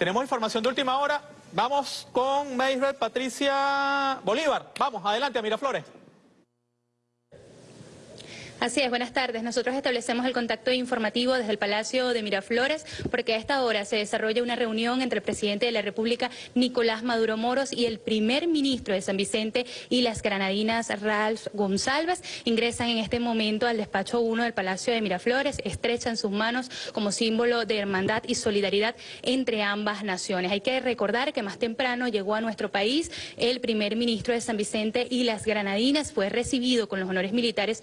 Tenemos información de última hora. Vamos con Maysbeth Patricia Bolívar. Vamos, adelante Miraflores. Así es, buenas tardes. Nosotros establecemos el contacto informativo desde el Palacio de Miraflores porque a esta hora se desarrolla una reunión entre el presidente de la República, Nicolás Maduro Moros, y el primer ministro de San Vicente y las granadinas, Ralph González. Ingresan en este momento al despacho 1 del Palacio de Miraflores, estrechan sus manos como símbolo de hermandad y solidaridad entre ambas naciones. Hay que recordar que más temprano llegó a nuestro país el primer ministro de San Vicente y las granadinas, fue recibido con los honores militares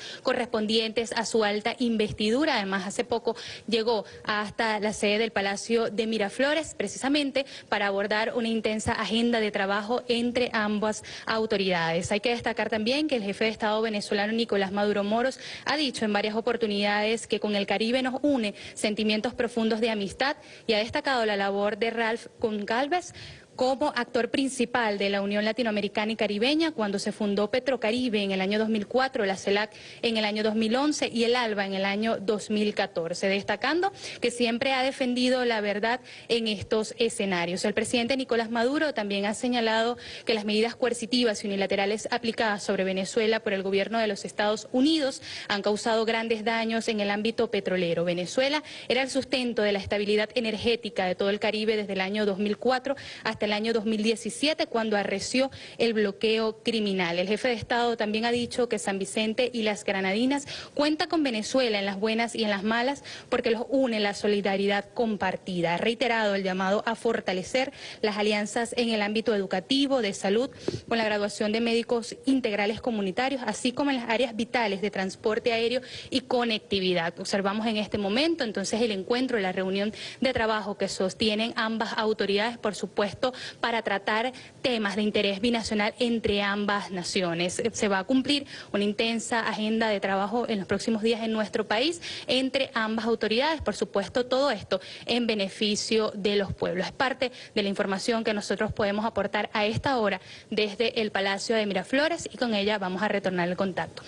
a su alta investidura. Además, hace poco llegó hasta la sede del Palacio de Miraflores, precisamente para abordar una intensa agenda de trabajo entre ambas autoridades. Hay que destacar también que el jefe de Estado venezolano Nicolás Maduro Moros ha dicho en varias oportunidades que con el Caribe nos une sentimientos profundos de amistad y ha destacado la labor de Ralph Concalves como actor principal de la Unión Latinoamericana y Caribeña cuando se fundó Petrocaribe en el año 2004, la CELAC en el año 2011 y el ALBA en el año 2014, destacando que siempre ha defendido la verdad en estos escenarios. El presidente Nicolás Maduro también ha señalado que las medidas coercitivas y unilaterales aplicadas sobre Venezuela por el gobierno de los Estados Unidos han causado grandes daños en el ámbito petrolero. Venezuela era el sustento de la estabilidad energética de todo el Caribe desde el año 2004 hasta el año 2017 cuando arreció el bloqueo criminal. El jefe de Estado también ha dicho que San Vicente y las Granadinas cuenta con Venezuela en las buenas y en las malas porque los une la solidaridad compartida. Ha reiterado el llamado a fortalecer las alianzas en el ámbito educativo, de salud, con la graduación de médicos integrales comunitarios, así como en las áreas vitales de transporte aéreo y conectividad. Observamos en este momento entonces el encuentro, la reunión de trabajo que sostienen ambas autoridades, por supuesto, para tratar temas de interés binacional entre ambas naciones. Se va a cumplir una intensa agenda de trabajo en los próximos días en nuestro país entre ambas autoridades, por supuesto todo esto en beneficio de los pueblos. Es parte de la información que nosotros podemos aportar a esta hora desde el Palacio de Miraflores y con ella vamos a retornar el contacto.